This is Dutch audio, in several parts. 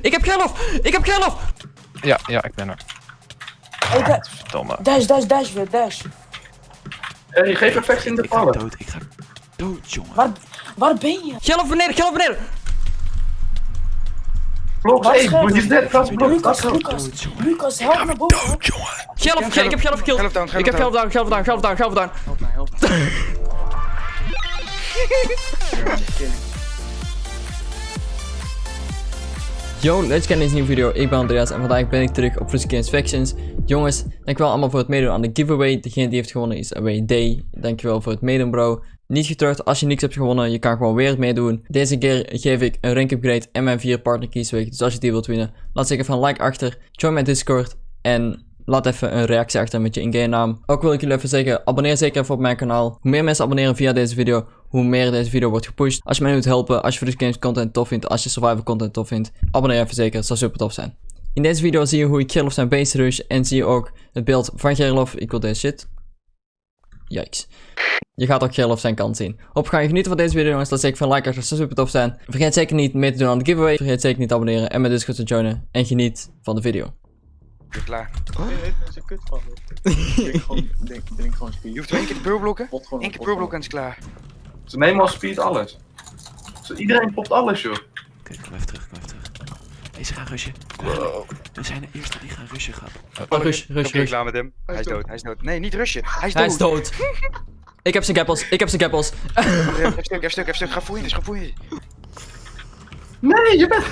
Ik heb Gerlof! Ik heb Gerlof! Ja, ja, ik ben er. Hey, da Verdomme. dash, dash, dash weer, dash. Hey, geef effect in de Ik ga vallen. dood, ik ga dood, jongen. Waar, waar ben je? Gerlof beneden, Gerlof beneden! Blok, Waar hey, scherp? moet je net vast blok. Lucas, Lucas. Lucas, help naar boven. Dood, jongen. Gerlof, ik heb. Geloof down, Ik heb Gerlof down, Gerlof down, Gerlof down, Gerlof down. Help mij, help. Yo, je in deze nieuwe video. Ik ben Andreas en vandaag ben ik terug op Frisky Factions. Jongens, dankjewel allemaal voor het meedoen aan de giveaway. Degene die heeft gewonnen is Away Day. Dankjewel voor het meedoen bro. Niet getreurd, als je niks hebt gewonnen, je kan gewoon weer meedoen. Deze keer geef ik een rank upgrade en mijn vier partner keys weg. Dus als je die wilt winnen, laat zeker van like achter. Join mijn Discord en laat even een reactie achter met je in-game naam. Ook wil ik jullie even zeggen, abonneer zeker even op mijn kanaal. Hoe meer mensen abonneren via deze video, hoe meer deze video wordt gepusht. Als je mij wilt helpen, als je Frisky Games content tof vindt, als je survival content tof vindt, abonneer even zeker, het zou super tof zijn. In deze video zie je hoe ik Gerlof zijn base rush en zie je ook het beeld van Gerlof. Ik wil deze shit. Yikes. Je gaat ook Gerlof zijn kant zien. Op ga je genieten van deze video jongens. Laat zeker van like achter, dat zou super tof zijn. Vergeet zeker niet mee te doen aan de giveaway. Vergeet zeker niet te abonneren en mijn Discord te joinen. En geniet van de video. Ik ben klaar. Het is een kut van. Drink gewoon, drink, drink gewoon Je hoeft één keer de peurblokken. Pot gewoon Eén keer pot peurblokken en het is klaar. Ze nemen als speed alles. Iedereen popt alles, joh. Oké, kom even terug, kom even terug. Hey, ze gaan rushen. Even. We zijn de eerste die gaan rushen gaan. Oh, rush, rush, rush. klaar met hem. Hij is dood, hij is dood. Nee, niet rushen. Hij is Hij is dood. dood. Ik heb zijn gappels, ik heb zijn gappels. Even stuk, even stuk, even stuk. Ga voor je, ga voor je. Nee, je bent...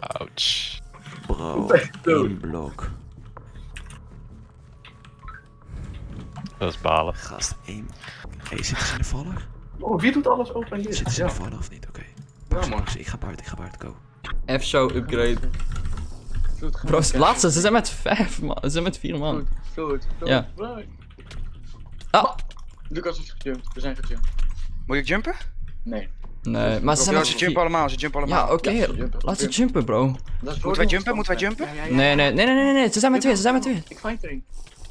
Ouch. Bro, dood. één blok. Dat is balen. Gast, één. Hey, zitten ze in de vallen? Oh, wie doet alles open hier? Zitten ze Ja, of niet? Oké. ja man. Ik ga buiten, ik ga buiten, go. F-show upgrade. Vloed, ga Bro, laatste, ze zijn met vijf man. Ze zijn met vier man. Vloed, vloed, vloed. Ja. Ah, Lucas is gejumpt, we zijn gejumpt. Moet ik jumpen? Nee. nee, maar ze zijn Ja, met ze jumpen allemaal, ze jumpen allemaal. Ja, oké, Ja, laat ze jumpen bro. Moeten wij jumpen? Moeten wij jumpen? Ja, ja, ja. Nee, nee, nee, nee, nee, nee, ze zijn met twee, ze zijn met twee. Ik fight erin.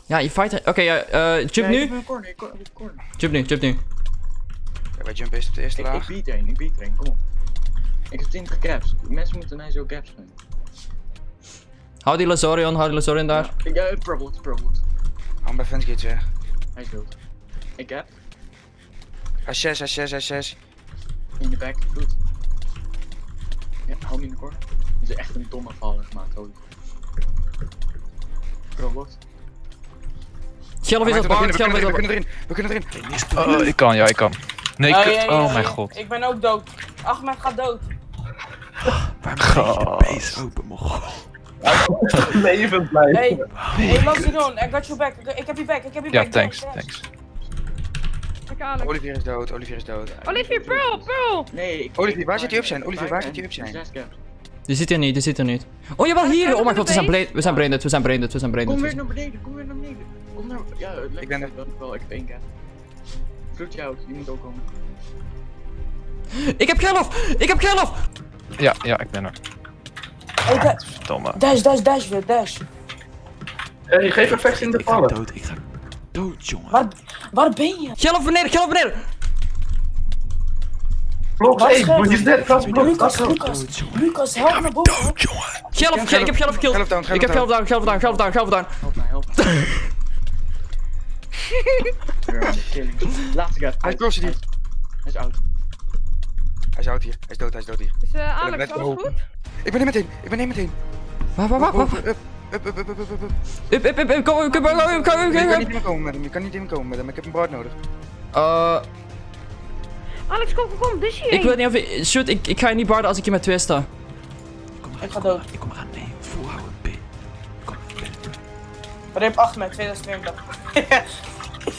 Ja, je fight er. Oké, ja, jump Ja, Ik nu. heb een corner, ik corner, ik corner. Jump nu, jump nu. Ja, wij jumpen eerst op de eerste Ik, ik laag. beat erin, ik beat erin, kom op. Ik heb 20 gaps. Mensen moeten mij zo gaps vinden. Hou die Lazorion, hou die Lazorion daar. Ik heb Purplewood, Purplewood. Hou bij fence ja. Hij is dood. Ik heb Hij is 6, hij is 6, hij is 6. in de back, goed. Ja, hou hem in de corner. Dat is echt een domme valler gemaakt, holy. Purplewood. Gerlof is We op kunnen bar, erin, we is kunnen op erin, we kunnen erin. Oh, ik kan, ja, ik kan. Nee, Oh, ja, ja, Oh ja, mijn ja. god. Ik ben ook dood. Ahmed gaat dood. Waarom krijg je de base open, mocht? Levend blijven. Hey, hey Laziron, I got your back. Ik heb je back, ik heb je Ja, back. thanks, Dash, dash. thanks. Olivier is dood, Olivier is dood. Olivier, Pearl, Pearl! Nee, ik... Olivier, ik waar zit hij op zijn? Olivier, waar zit hij op zijn? Die zit er niet, die zit er niet. Oh jawel, hier! Oh mijn god, we zijn brain, we zijn braindead, we zijn braindead, we zijn Kom weer naar beneden, kom weer naar beneden. Kom naar... Ja, Ik ben er. wel, ik heb één. Vloed jou, je moet ook komen. Ik heb Gerlof! Ik heb Gerlof! Ja, ja, ik ben er. Hey, da Verdomme. dash, dash, dash weer, dash. Hey, geef effect in de Ik ga vallen. dood, ik ga dood, jongen. Waar, waar ben je? Gerlof beneden, Gerlof beneden! Blok, Waar hey, scherp? moet je net vast blok. Lucas, Lucas, help naar boven. Dood, jongen. Gerlof, ik heb Gerlof. Geloof down, Ik heb Gerlof down, Gerlof down, Gerlof down, Gerlof down. Help mij, help mij. Laatste gap. Hij is crossed hier. Hij is oud. Hij is oud hier, hij is dood, hij is dood hier. Is uh, Alex, alles open. goed? Ik ben er meteen, ik ben er meteen. Wacht, wacht, wacht, wacht. Up, up, up, up, up, up, up. Up, up, up, up, kom, kom, kom, kom, kom, kom, Je kan niet meer komen met hem, je kan niet meer komen met hem, ik heb een brood nodig. Eh, Alex, kom, kom, kom, dus hier. ik weet niet of ik... Shoot, ik, ik ga je niet barden als ik hier met twee sta. Kom maar, Ik ga kom maar, dood. Ik kom eraan. Nee, volhouden, B. Kom, ik ben Rip Ahmed, 2020.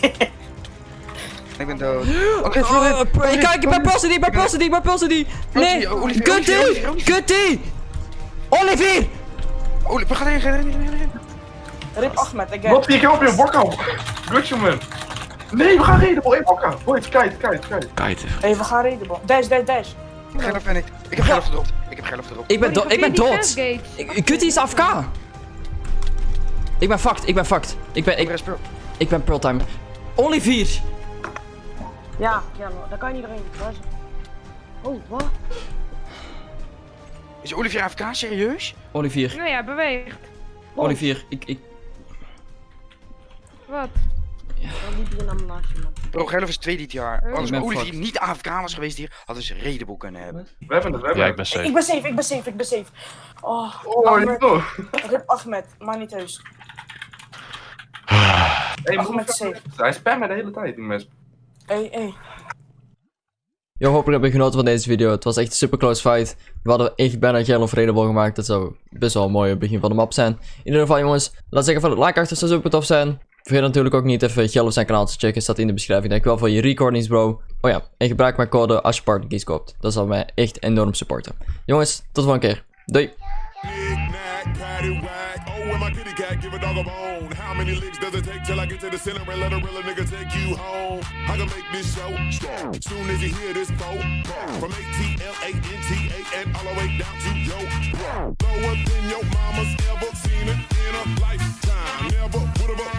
Ik ben dood. Oké, Oh, Florian. pro- ik kijk, ik ben pulsen die, ik ben pulsen die, ik ben pulsen die. Nee, Olivier, Kutty, Olivier, Olivier. Ga erin, ga erin, ga erin. Rip Ahmed, again. Wat ik op je bokka. Good man. Nee, we gaan reden, boy. Bokka. Boys, kijk, kijk, kijk. Kite. Hey, we gaan reden, bro. Dash, dash, dash. Geloof ben ik. Ik heb gedropt. Ik heb geloof gedropt. Ik ben, do ik ben dood. Ik... Ik- Kutty is AFK. Ik ben fucked, ik ben fucked. Ik ben, Ik ik, ben ik ben pearl time. Olivier. Ja, ja, daar kan je niet doorheen. Waar is het? Oh, wat? Is Olivier AFK, serieus? Olivier, Nou ja, beweegt. Olivier, ik, ik... Wat? Dan liep je een ambulance, man. Bro, Gerlof is tweede dit jaar. Als Ik ben Olivier fucked. niet AFK was geweest hier, hadden ze redeboek kunnen hebben. We hebben het, we hebben Ja, ik ben Ik safe. ben safe, ik ben safe, ik ben safe. Oh, Oh, Ahmed. Rip Ahmed, maar niet heus. Hey. Hij spammen de hele tijd, die mes. Hey, hey. Yo, hopelijk heb je genoten van deze video. Het was echt een super close fight. We hadden echt bijna of Redable gemaakt. Dat zou best wel een mooi begin van de map zijn. In ieder geval jongens, laat zeggen van het like achter zou super tof zijn. Vergeet natuurlijk ook niet even Gel of zijn kanaal te checken. Staat in de beschrijving. Dankjewel voor je recordings bro. Oh ja, en gebruik mijn code als je partnerkies koopt. Dat zal mij echt enorm supporten. Jongens, tot de volgende keer. Doei! in my kitty cat, give a dog a bone. How many licks does it take till I get to the center and let a real nigga take you home? I can make this show strong. Soon as you hear this phone, from A-T-L-A-N-T-A and all the way down to yo bro. Lower than your mama's ever seen it in a lifetime. Never would've